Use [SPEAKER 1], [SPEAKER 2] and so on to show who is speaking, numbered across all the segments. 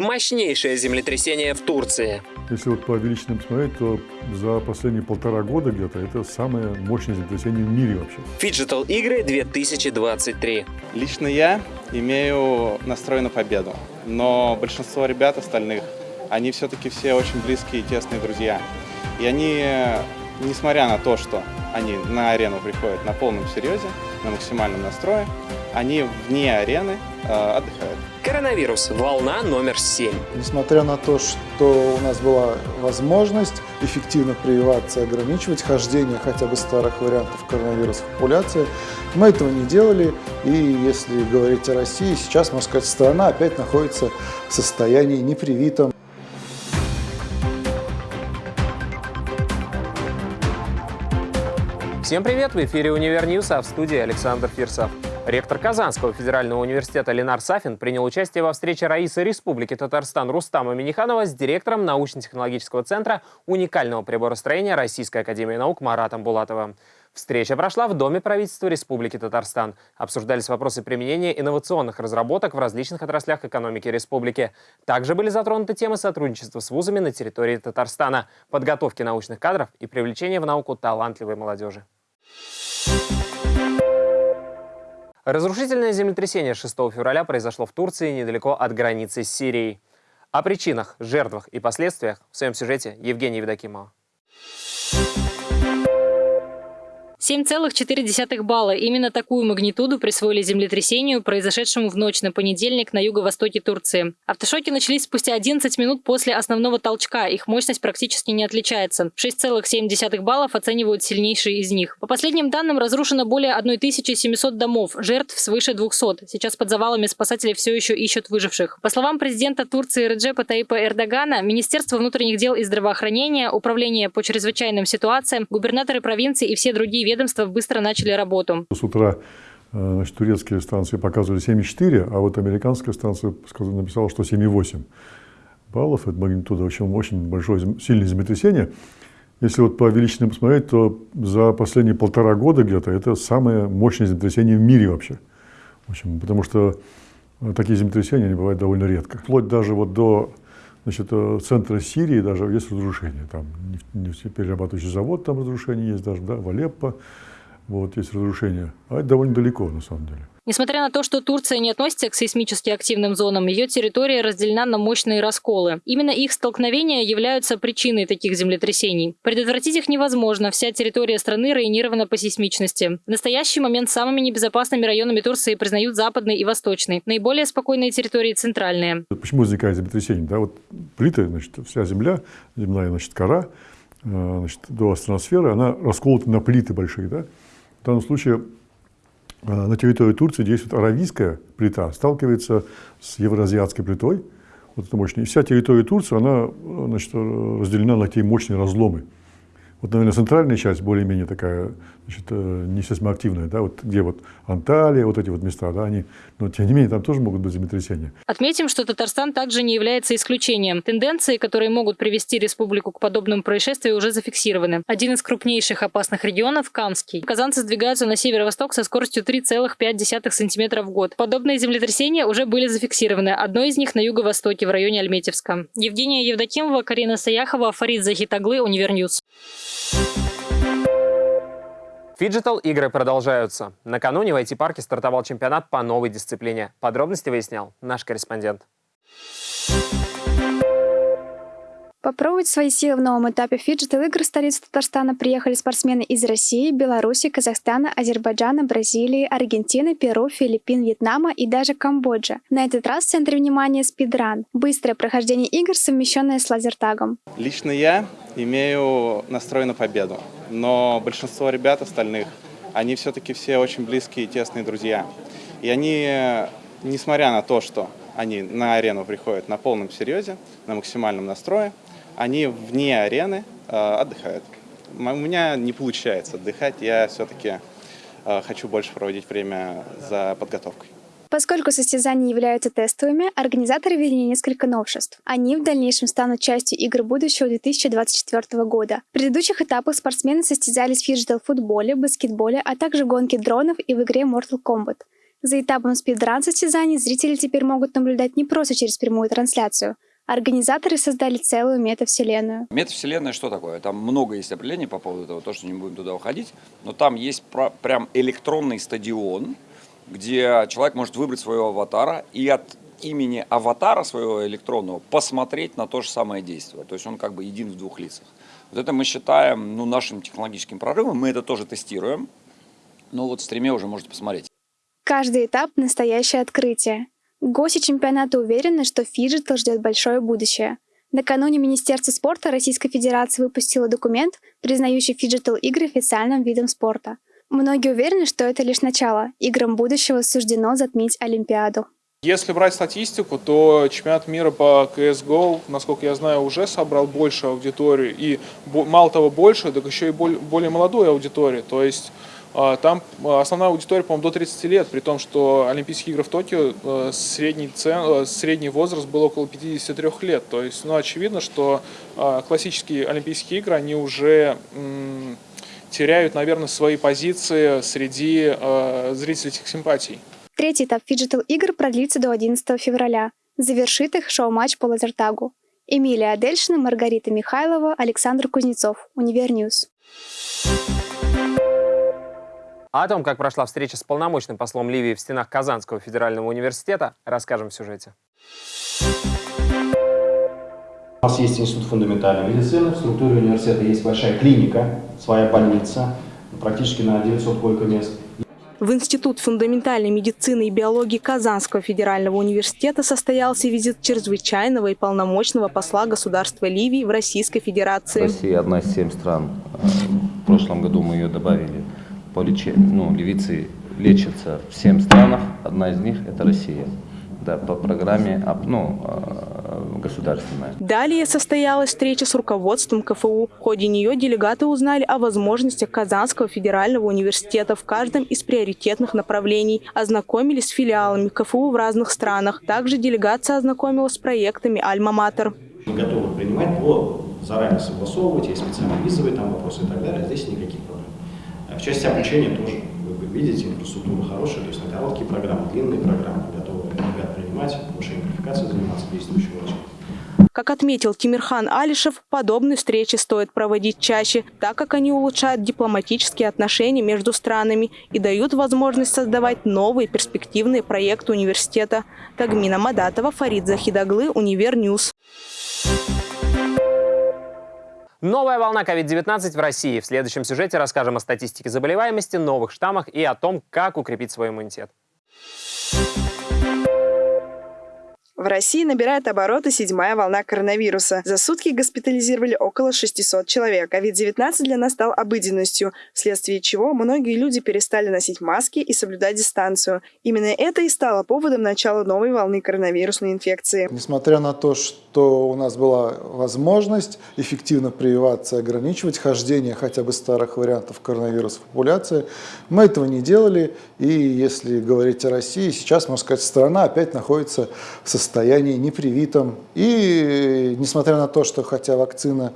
[SPEAKER 1] Мощнейшее землетрясение в Турции.
[SPEAKER 2] Если вот по величинам посмотреть, то за последние полтора года где-то это самое мощное землетрясение в мире вообще.
[SPEAKER 1] Фиджитал игры 2023.
[SPEAKER 3] Лично я имею настрой на победу, но большинство ребят остальных, они все-таки все очень близкие и тесные друзья. И они, несмотря на то, что они на арену приходят на полном серьезе, на максимальном настрое, они вне арены э, отдыхают.
[SPEAKER 1] Коронавирус. Волна номер 7.
[SPEAKER 4] Несмотря на то, что у нас была возможность эффективно прививаться и ограничивать хождение хотя бы старых вариантов коронавируса в популяции, мы этого не делали. И если говорить о России, сейчас, можно сказать, страна опять находится в состоянии непривитом.
[SPEAKER 5] Всем привет! В эфире «Универ а в студии Александр Фирсов. Ректор Казанского федерального университета Ленар Сафин принял участие во встрече Раисы Республики Татарстан Рустама Миниханова с директором научно-технологического центра уникального приборостроения Российской академии наук Маратом Булатовым. Встреча прошла в Доме правительства Республики Татарстан. Обсуждались вопросы применения инновационных разработок в различных отраслях экономики республики. Также были затронуты темы сотрудничества с вузами на территории Татарстана, подготовки научных кадров и привлечения в науку талантливой молодежи. Разрушительное землетрясение 6 февраля произошло в Турции недалеко от границы с Сирией. О причинах, жертвах и последствиях в своем сюжете Евгения Евдокимова.
[SPEAKER 6] 7,4 балла. Именно такую магнитуду присвоили землетрясению, произошедшему в ночь на понедельник на юго-востоке Турции. Автошоки начались спустя 11 минут после основного толчка. Их мощность практически не отличается. 6,7 баллов оценивают сильнейшие из них. По последним данным, разрушено более 1700 домов, жертв свыше 200. Сейчас под завалами спасатели все еще ищут выживших. По словам президента Турции Реджепа Таипа Эрдогана, Министерство внутренних дел и здравоохранения, Управление по чрезвычайным ситуациям, губернаторы провинции и все другие ведомства быстро начали работу.
[SPEAKER 2] С утра э, значит, турецкие станции показывали 7,4, а вот американская станция написала, что 7,8 баллов. Это магнитуда, в общем, очень большое, сильное землетрясение. Если вот по величинам посмотреть, то за последние полтора года где-то это самое мощное землетрясение в мире вообще. В общем, потому что э, такие землетрясения они бывают довольно редко. Вплоть даже вот до значит, э, центра Сирии даже есть разрушения. Там нефтеперерабатывающий завод, там разрушения есть даже, да, в Алеппо, вот, есть разрушения. А это довольно далеко, на самом деле.
[SPEAKER 6] Несмотря на то, что Турция не относится к сейсмически активным зонам, ее территория разделена на мощные расколы. Именно их столкновения являются причиной таких землетрясений. Предотвратить их невозможно, вся территория страны районирована по сейсмичности. В настоящий момент самыми небезопасными районами Турции признают западный и восточный. Наиболее спокойные территории – центральные.
[SPEAKER 2] Почему возникает землетрясение? Да, вот плиты, значит, вся земля, земная значит, кора, э, значит, до астроносферы, она расколота на плиты большие. Да? В данном случае а, на территории Турции действует аравийская плита, сталкивается с евроазиатской плитой, вот это мощная. И вся территория Турции, она значит, разделена на такие мощные разломы. Вот, наверное, центральная часть более-менее такая, значит, э, не сейсмоактивная, да, вот где вот Анталия, вот эти вот места, да, они, но тем не менее там тоже могут быть землетрясения.
[SPEAKER 6] Отметим, что Татарстан также не является исключением. Тенденции, которые могут привести республику к подобному происшествию, уже зафиксированы. Один из крупнейших опасных регионов – Камский. Казанцы сдвигаются на северо-восток со скоростью 3,5 см в год. Подобные землетрясения уже были зафиксированы. Одно из них на юго-востоке, в районе Альметьевска. Евгения Евдокимова, Карина Саяхова, Фарид Захитаглы, Univer News.
[SPEAKER 5] Фиджитал игры продолжаются. Накануне в IT-парке стартовал чемпионат по новой дисциплине. Подробности выяснял наш корреспондент.
[SPEAKER 7] Попробовать свои силы в новом этапе фиджитал игр в столицу Татарстана приехали спортсмены из России, Беларуси, Казахстана, Азербайджана, Бразилии, Аргентины, Перу, Филиппин, Вьетнама и даже Камбоджа. На этот раз в центре внимания спидран – быстрое прохождение игр, совмещенное с лазертагом.
[SPEAKER 3] Лично я имею настрой на победу, но большинство ребят остальных, они все-таки все очень близкие и тесные друзья. И они, несмотря на то, что они на арену приходят на полном серьезе, на максимальном настрое, они вне арены э, отдыхают. У меня не получается отдыхать, я все-таки э, хочу больше проводить время за подготовкой.
[SPEAKER 7] Поскольку состязания являются тестовыми, организаторы ввели несколько новшеств. Они в дальнейшем станут частью игр будущего 2024 года. В предыдущих этапах спортсмены состязались в фиджитал-футболе, баскетболе, а также в гонке дронов и в игре Mortal Kombat. За этапом спидран-состязаний зрители теперь могут наблюдать не просто через прямую трансляцию. Организаторы создали целую метавселенную.
[SPEAKER 8] Метавселенная что такое? Там много есть определений по поводу этого, то, что не будем туда уходить. Но там есть прям электронный стадион, где человек может выбрать своего аватара и от имени аватара своего электронного посмотреть на то же самое действие. То есть он как бы един в двух лицах. Вот это мы считаем ну, нашим технологическим прорывом. Мы это тоже тестируем. Но вот в стриме уже можете посмотреть.
[SPEAKER 7] Каждый этап – настоящее открытие. Гости чемпионата уверены, что фиджитал ждет большое будущее. Накануне Министерство спорта Российской Федерации выпустило документ, признающий фиджитал игры официальным видом спорта. Многие уверены, что это лишь начало. Играм будущего суждено затмить Олимпиаду.
[SPEAKER 9] Если брать статистику, то чемпионат мира по CSGO, насколько я знаю, уже собрал больше аудитории. И мало того больше, так еще и более молодую аудиторию. То есть там основная аудитория, по-моему, до 30 лет, при том, что Олимпийские игры в Токио э, средний, цен, э, средний возраст был около 53 лет. То есть, ну, очевидно, что а, классические Олимпийские игры, они уже теряют, наверное, свои позиции среди э, зрителей этих симпатий.
[SPEAKER 7] Третий этап фиджитал игр продлится до 11 февраля. Завершит их шоу-матч по лазертагу. Эмилия Адельшина, Маргарита Михайлова, Александр Кузнецов. Univer News.
[SPEAKER 5] О том, как прошла встреча с полномочным послом Ливии в стенах Казанского федерального университета, расскажем в сюжете.
[SPEAKER 10] У нас есть институт фундаментальной медицины, в структуре университета есть большая клиника, своя больница, практически на 900 койко-мест.
[SPEAKER 11] В Институт фундаментальной медицины и биологии Казанского федерального университета состоялся визит чрезвычайного и полномочного посла государства Ливии в Российской Федерации.
[SPEAKER 12] Россия одна из семь стран. В прошлом году мы ее добавили по лечению. Ну, ливийцы лечатся в семь странах, одна из них – это Россия да, по программе ну, а, государственная.
[SPEAKER 11] Далее состоялась встреча с руководством КФУ. В ходе нее делегаты узнали о возможностях Казанского федерального университета в каждом из приоритетных направлений, ознакомились с филиалами КФУ в разных странах. Также делегация ознакомилась с проектами «Альма-Матер».
[SPEAKER 10] Мы готовы принимать, но заранее согласовывать, есть специальные визовые там вопросы и так далее. Здесь никаких проблем. В части обучения тоже, вы видите, инфраструктура хорошая, то есть на короткие программы, длинные программы готовы ребят принимать, повышение квалификации заниматься действующим врачом.
[SPEAKER 11] Как отметил Тимирхан Алишев, подобные встречи стоит проводить чаще, так как они улучшают дипломатические отношения между странами и дают возможность создавать новые перспективные проекты университета. Тагмина Мадатова, Фарид Захидаглы, Univer News.
[SPEAKER 5] Новая волна COVID-19 в России. В следующем сюжете расскажем о статистике заболеваемости, новых штаммах и о том, как укрепить свой иммунитет.
[SPEAKER 13] В России набирает обороты седьмая волна коронавируса. За сутки госпитализировали около 600 человек. COVID-19 для нас стал обыденностью, вследствие чего многие люди перестали носить маски и соблюдать дистанцию. Именно это и стало поводом начала новой волны коронавирусной инфекции.
[SPEAKER 4] Несмотря на то, что у нас была возможность эффективно прививаться и ограничивать хождение хотя бы старых вариантов коронавируса в популяции, мы этого не делали. И если говорить о России, сейчас, можно сказать, страна опять находится в состоянии состоянии непривитом. И несмотря на то, что хотя вакцина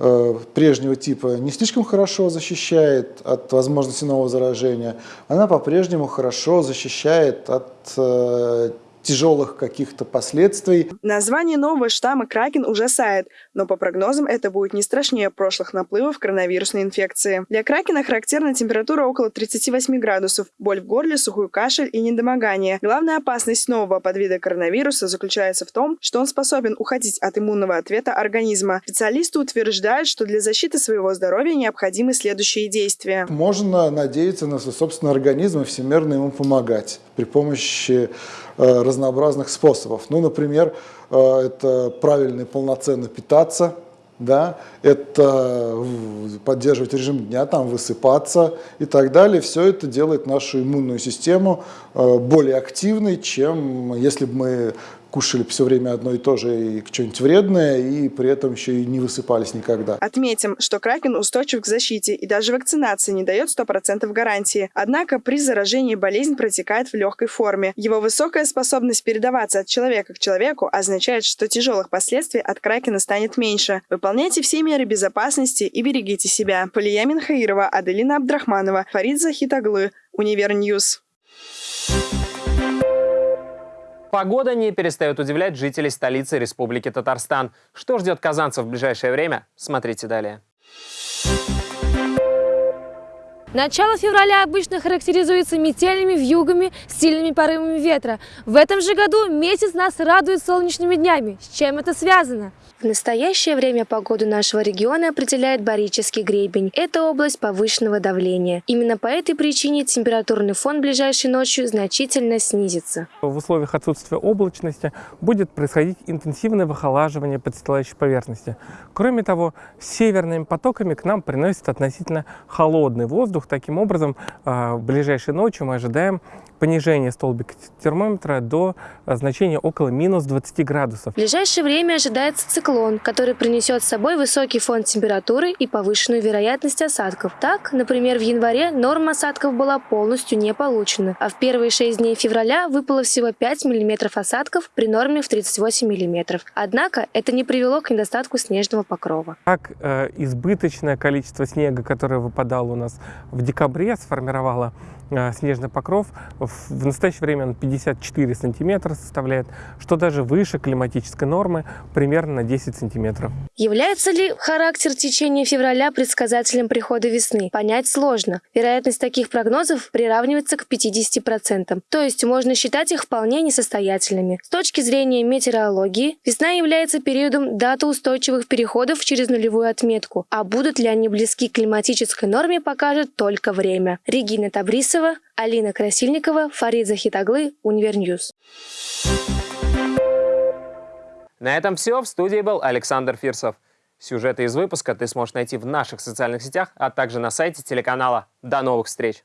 [SPEAKER 4] э, прежнего типа не слишком хорошо защищает от возможности нового заражения, она по-прежнему хорошо защищает от э, тяжелых каких-то последствий.
[SPEAKER 13] Название нового штамма Кракен ужасает, но по прогнозам это будет не страшнее прошлых наплывов коронавирусной инфекции. Для Кракена характерна температура около 38 градусов, боль в горле, сухой кашель и недомогание. Главная опасность нового подвида коронавируса заключается в том, что он способен уходить от иммунного ответа организма. Специалисты утверждают, что для защиты своего здоровья необходимы следующие действия.
[SPEAKER 4] Можно надеяться на свой собственный организм и всемерно ему помогать при помощи разнообразных способов. Ну, например, э, это правильно и полноценно питаться, да, это поддерживать режим дня, там высыпаться и так далее. Все это делает нашу иммунную систему э, более активной, чем если бы мы кушали все время одно и то же и что-нибудь вредное, и при этом еще и не высыпались никогда.
[SPEAKER 13] Отметим, что кракен устойчив к защите, и даже вакцинация не дает 100% гарантии. Однако при заражении болезнь протекает в легкой форме. Его высокая способность передаваться от человека к человеку означает, что тяжелых последствий от кракена станет меньше. Выполняйте все меры безопасности и берегите себя. Полия Минхаирова, Аделина Абдрахманова, Фарид Захидаглы, Univer News. Thank you
[SPEAKER 5] Погода не перестает удивлять жителей столицы Республики Татарстан. Что ждет казанцев в ближайшее время? Смотрите далее.
[SPEAKER 14] Начало февраля обычно характеризуется метельными вьюгами, сильными порывами ветра. В этом же году месяц нас радует солнечными днями. С чем это связано?
[SPEAKER 15] В настоящее время погоду нашего региона определяет Барический гребень. Это область повышенного давления. Именно по этой причине температурный фон ближайшей ночью значительно снизится.
[SPEAKER 16] В условиях отсутствия облачности будет происходить интенсивное выхолаживание подстилающей поверхности. Кроме того, северными потоками к нам приносит относительно холодный воздух. Таким образом, а, в ближайшей ночью мы ожидаем понижение столбика термометра до а, значения около минус 20 градусов.
[SPEAKER 15] В ближайшее время ожидается циклон, который принесет с собой высокий фон температуры и повышенную вероятность осадков. Так, например, в январе норма осадков была полностью не получена, а в первые 6 дней февраля выпало всего 5 мм осадков при норме в 38 мм. Однако это не привело к недостатку снежного покрова.
[SPEAKER 16] Так, э, избыточное количество снега, которое выпадало у нас в декабре, сформировало э, снежный покров. В настоящее время он 54 сантиметра составляет, что даже выше климатической нормы, примерно на 10 сантиметров.
[SPEAKER 15] Является ли характер течения февраля предсказателем прихода весны? Понять сложно. Вероятность таких прогнозов приравнивается к 50%, то есть можно считать их вполне несостоятельными. С точки зрения метеорологии, весна является периодом датоустойчивых переходов через нулевую отметку, а будут ли они близки к климатической норме, покажет только время. Регина Табрисова, Алина Красильникова, Фарид Захидаглы, Univer News.
[SPEAKER 5] На этом все. В студии был Александр Фирсов. Сюжеты из выпуска ты сможешь найти в наших социальных сетях, а также на сайте телеканала. До новых встреч!